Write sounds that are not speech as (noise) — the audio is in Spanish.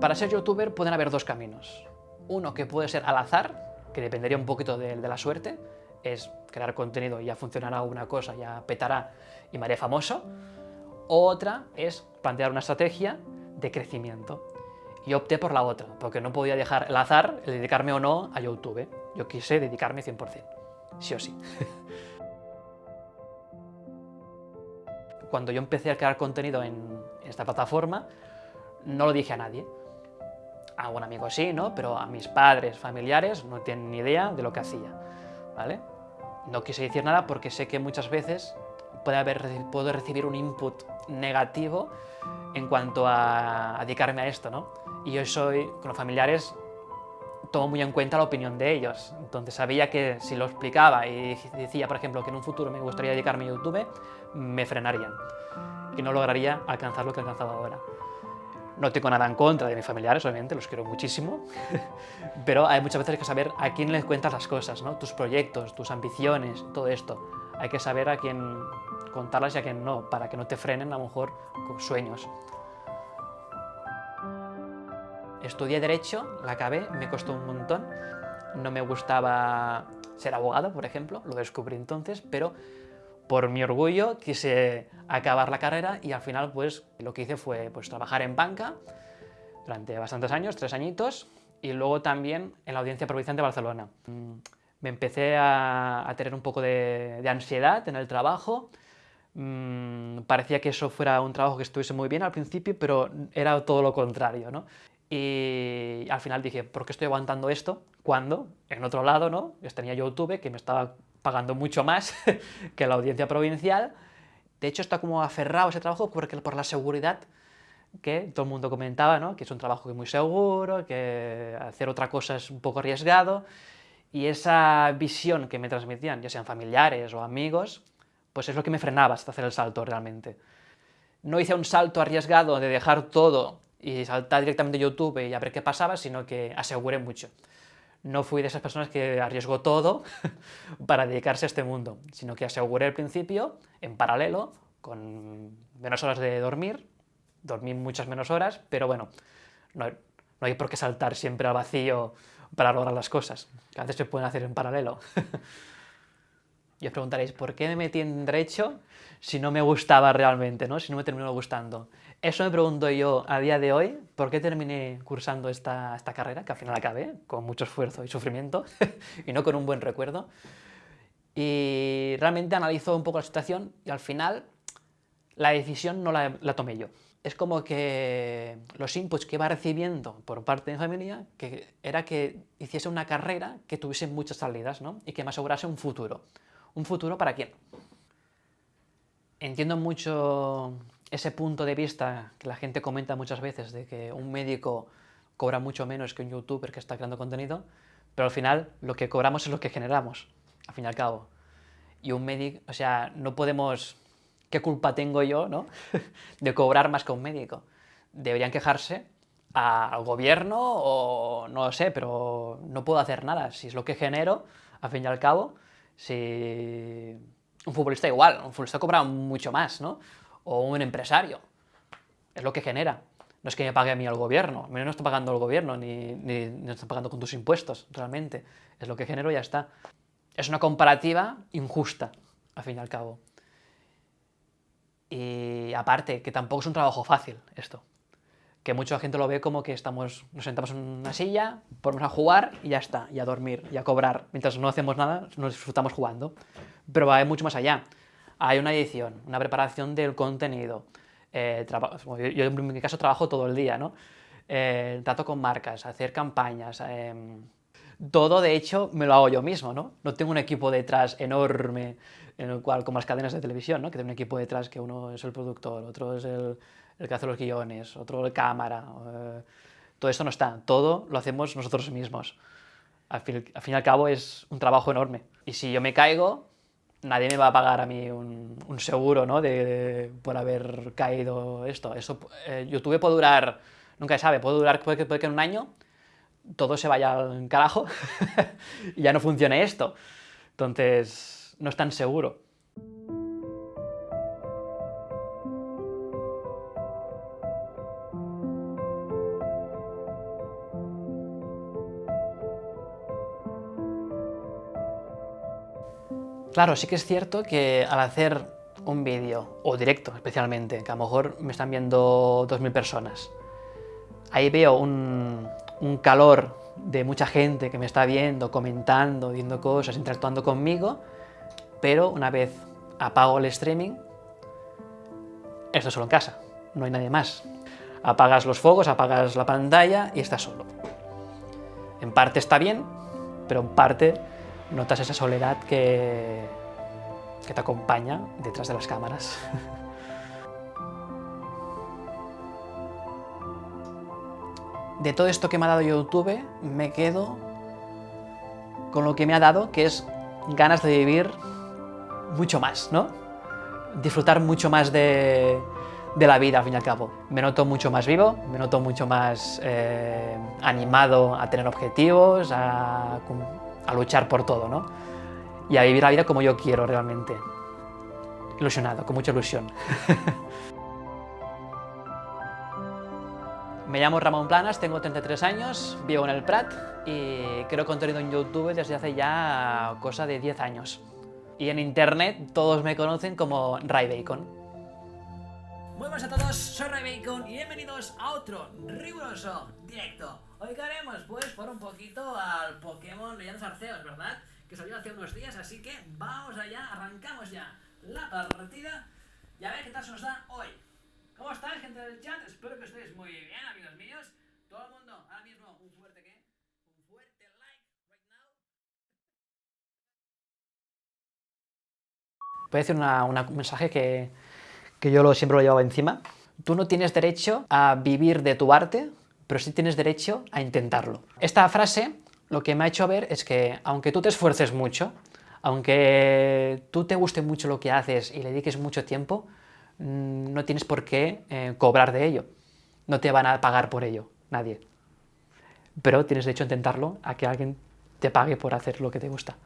Para ser youtuber pueden haber dos caminos. Uno que puede ser al azar, que dependería un poquito de, la suerte, es crear contenido y ya funcionará una cosa, ya petará y me haré famoso. Otra es plantear una estrategia de crecimiento. Y opté por la otra, porque no podía dejar el azar, el dedicarme o no a YouTube. Yo quise dedicarme 100%, sí o sí. (laughs) Cuando yo empecé a crear contenido en esta plataforma, no lo dije a nadie. A algún amigo sí, ¿no? Pero a mis padres, familiares, no tienen ni idea de lo que hacía, ¿vale? No quise decir nada porque sé que muchas veces puede haber, puedo recibir un input negativo en cuanto a dedicarme a esto, ¿no? Y yo soy, con los familiares, tomo muy en cuenta la opinión de ellos. Entonces sabía que si lo explicaba y decía, por ejemplo, que en un futuro me gustaría dedicarme a YouTube, me frenarían y no lograría alcanzar lo que he alcanzado ahora. No tengo nada en contra de mis familiares, obviamente, los quiero muchísimo, (laughs) pero hay muchas veces que saber a quién les cuentas las cosas, ¿no? tus proyectos, tus ambiciones, todo esto. Hay que saber a quién contarlas y a quién no, para que no te frenen a lo mejor con sueños. Estudié Derecho, la acabé, me costó un montón, no me gustaba ser abogado, por ejemplo, lo descubrí entonces, pero por mi orgullo quise acabar la carrera y al final pues lo que hice fue pues, trabajar en banca durante bastantes años, tres añitos, y luego también en la Audiencia Provincial de Barcelona. Mm, me empecé a, tener un poco de, ansiedad en el trabajo, mm, parecía que eso fuera un trabajo que estuviese muy bien al principio, pero era todo lo contrario, ¿no? Y al final dije, ¿por qué estoy aguantando esto? Cuando, en otro lado, ¿no? Tenía YouTube, que me estaba pagando mucho más (laughs) que la audiencia provincial. De hecho, está como aferrado ese trabajo porque, por la seguridad que todo el mundo comentaba, ¿no? que es un trabajo muy seguro, que hacer otra cosa es un poco arriesgado, y esa visión que me transmitían, ya sean familiares o amigos, pues es lo que me frenaba hasta hacer el salto realmente. No hice un salto arriesgado de dejar todo y saltar directamente a YouTube y a ver qué pasaba, sino que aseguré mucho no fui de esas personas que arriesgó todo (laughs) para dedicarse a este mundo, sino que aseguré al principio, en paralelo, con menos horas de dormir, dormí muchas menos horas, pero bueno, no, hay por qué saltar siempre al vacío para lograr las cosas, que a veces se pueden hacer en paralelo. (laughs) y os preguntaréis, ¿por qué me metí en Derecho si no me gustaba realmente, ¿no? si no me terminó gustando? Eso me pregunto yo a día de hoy, ¿por qué terminé cursando esta, esta carrera, que al final acabé, con mucho esfuerzo y sufrimiento, (laughs) y no con un buen recuerdo? Y realmente analizo un poco la situación y al final la decisión no la, la tomé yo. Es como que los inputs que iba recibiendo por parte de mi familia que era que hiciese una carrera que tuviese muchas salidas ¿no? y que me asegurase un futuro. ¿Un futuro para quién? Entiendo mucho ese punto de vista que la gente comenta muchas veces de que un médico cobra mucho menos que un youtuber que está creando contenido, pero al final lo que cobramos es lo que generamos, al fin y al cabo. Y un médico, o sea, no podemos... ¿Qué culpa tengo yo, no? (laughs) de cobrar más que un médico. Deberían quejarse al gobierno o no lo sé, pero no puedo hacer nada. Si es lo que genero, al fin y al cabo, si... Un futbolista igual, un futbolista cobra mucho más, ¿no? o un empresario. Es lo que genera. No es que me pague a mí el gobierno, a mí no está pagando el gobierno, ni, ni, está pagando con tus impuestos, realmente. Es lo que genero y ya está. Es una comparativa injusta, al fin y al cabo. Y aparte, que tampoco es un trabajo fácil esto. Que mucha gente lo ve como que estamos, nos sentamos en una silla, ponemos a jugar y ya está, y a dormir, y a cobrar. Mientras no hacemos nada, nos disfrutamos jugando. Pero va mucho más allá hay una edición, una preparación del contenido. Eh, yo, en mi caso trabajo todo el día, ¿no? Eh, trato con marcas, hacer campañas, em, todo de hecho me lo hago yo mismo, ¿no? No tengo un equipo detrás enorme, en el cual, como las cadenas de televisión, ¿no? Que tiene un equipo detrás que uno es el productor, otro es el, que hace los guiones, otro el cámara, eh, todo esto no está, todo lo hacemos nosotros mismos. al fin y al cabo es un trabajo enorme. Y si yo me caigo, nadie me va a pagar a mí un, seguro ¿no? de, por haber caído esto. Eso, eh, YouTube puede durar, nunca se sabe, puede durar, puede que, puede que en un año todo se vaya al carajo (laughs) y ya no funcione esto. Entonces, no es tan seguro. Claro, sí que es cierto que al hacer un vídeo, o directo especialmente, que a lo mejor me están viendo 2.000 personas, ahí veo un, calor de mucha gente que me está viendo, comentando, viendo cosas, interactuando conmigo, pero una vez apago el streaming, esto solo en casa, no hay nadie más. Apagas los focos, apagas la pantalla y estás solo. En parte está bien, pero en parte notas esa soledad que, que te acompaña detrás de las cámaras. (laughs) De todo esto que me ha dado YouTube, me quedo con lo que me ha dado, que es ganas de vivir mucho más, ¿no? Disfrutar mucho más de, la vida, al fin y al cabo. Me noto mucho más vivo, me noto mucho más eh, animado a tener objetivos, a, a luchar por todo, ¿no? Y a vivir la vida como yo quiero realmente. Ilusionado, con mucha ilusión. (laughs) Me llamo Ramón Planas, tengo 33 años, vivo en el Prat y creo contenido en YouTube desde hace ya cosa de 10 años. Y en internet todos me conocen como Ray Bacon. Muy buenas a todos, soy Ray Bacon y bienvenidos a otro riguroso directo. Hoy que haremos pues por un poquito al Pokémon Leyendas Arceus, ¿verdad? Que salió hace unos días, así que vamos allá, arrancamos ya la partida y a ver qué tal se nos da hoy. ¿Cómo estáis, gente del chat? Espero que estéis muy bien, amigos míos. Todo el mundo, ahora mismo, un fuerte ¿qué? Un fuerte like right now. Voy a decir un mensaje que, que yo siempre lo llevaba encima. Tú no tienes derecho a vivir de tu arte, pero sí tienes derecho a intentarlo. Esta frase lo que me ha hecho ver es que, aunque tú te esfuerces mucho, aunque tú te guste mucho lo que haces y le dediques mucho tiempo, Mm, no tienes por qué eh, cobrar de ello. No te van a pagar por ello, nadie. Pero tienes derecho a intentarlo, a que alguien te pague por hacer lo que te gusta.